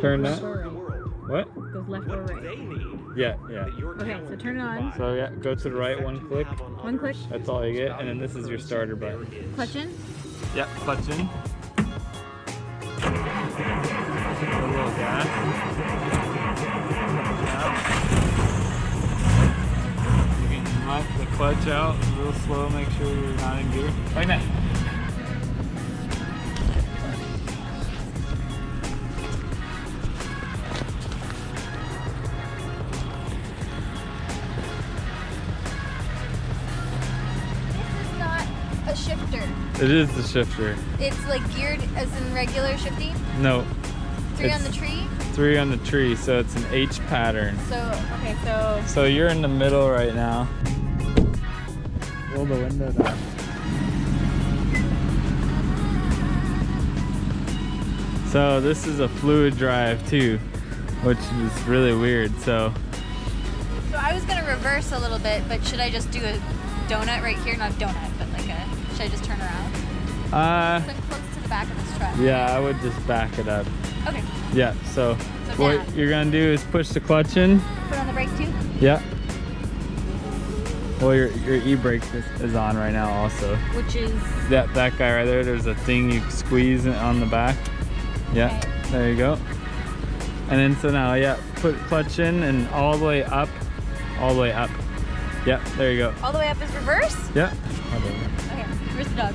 Turn that. What? Goes left or right? Yeah, yeah. Okay, so turn it on. So yeah, go to the right one click. One click. That's all you get, and then this is your starter button. Clutch in. Yeah, clutch in. A little gas. You can let the clutch out real slow, make sure you're not in gear. Like that. A shifter. It is the shifter. It's like geared as in regular shifting. No, Three on the tree. three on the tree, so it's an H pattern. So okay, so So you're in the middle right now. Roll the window down. So this is a fluid drive too, which is really weird. So so I was gonna reverse a little bit, but should I just do a donut right here? Not a donut, but like a. Should I just turn around? uh, So close to the back of this truck. yeah, I would just back it up. Okay. Yeah, so So what down. you're gonna do is push the clutch in. Put on the brake too. Yeah. Well, your, your e-brake is, is on right now also. Which is That, that guy right there, there's a thing you squeeze on the back. Yeah, Okay. there you go. And then so now, yeah, put clutch in and all the way up, all the way up. Yeah, there you go. All the way up is reverse. Yeah, Okay. Where's the dog?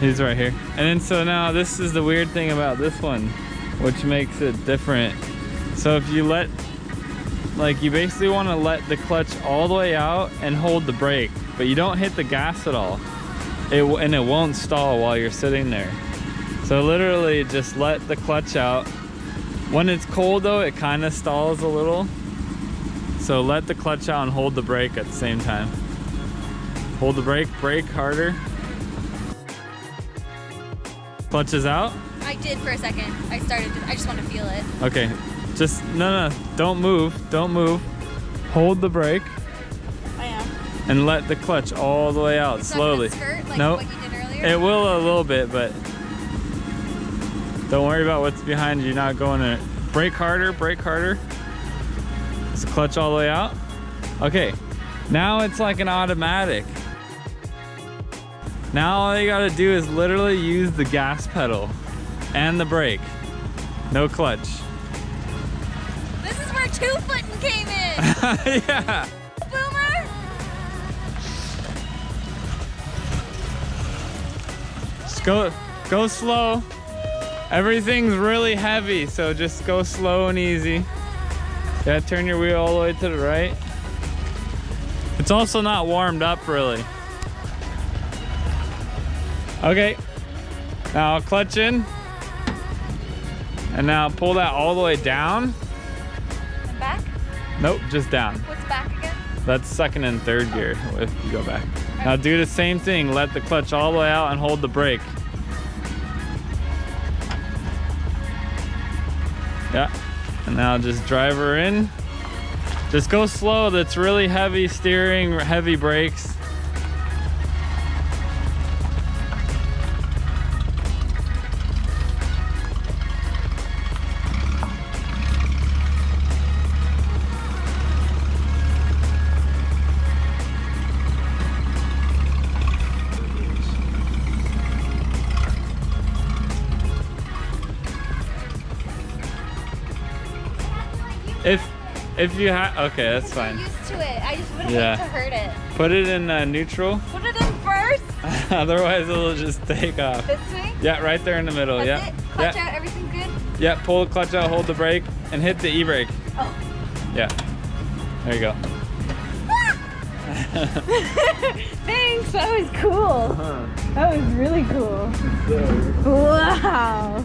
He's right here. And then so now this is the weird thing about this one, which makes it different. So if you let, like you basically want to let the clutch all the way out and hold the brake, but you don't hit the gas at all. It, and it won't stall while you're sitting there. So literally just let the clutch out. When it's cold though, it kind of stalls a little. So let the clutch out and hold the brake at the same time. Hold the brake, brake harder. Clutch is out. I did for a second. I started. To, I just want to feel it. Okay, just, no, no, don't move, don't move. Hold the brake I am. and let the clutch all the way out It's slowly. Skirt like Nope. what you did earlier. It will a little bit, but don't worry about what's behind you not going to brake harder, brake harder. The clutch all the way out? Okay, now it's like an automatic. Now all you gotta do is literally use the gas pedal and the brake. No clutch. This is where two footing came in. yeah. Boomer. Just go, go slow. Everything's really heavy, so just go slow and easy. Yeah, turn your wheel all the way to the right. It's also not warmed up really. Okay, now clutch in. And now pull that all the way down. And back. Nope, just down. What's back again? That's second and third gear if you go back. Now do the same thing. Let the clutch all the way out and hold the brake. Yeah. And now just drive her in. Just go slow. That's really heavy steering, heavy brakes. If if you have okay, that's You're fine. used to it. I just wouldn't Yeah. hate to hurt it. Put it in uh, neutral. Put it in first. Otherwise, it'll just take off. This way. Yeah, right there in the middle. That's yeah. it. Clutch yeah. out. Everything good. Yeah, pull the clutch out, hold the brake, and hit the e-brake. Oh. Yeah. There you go. Thanks, that was cool. That was really cool. Wow.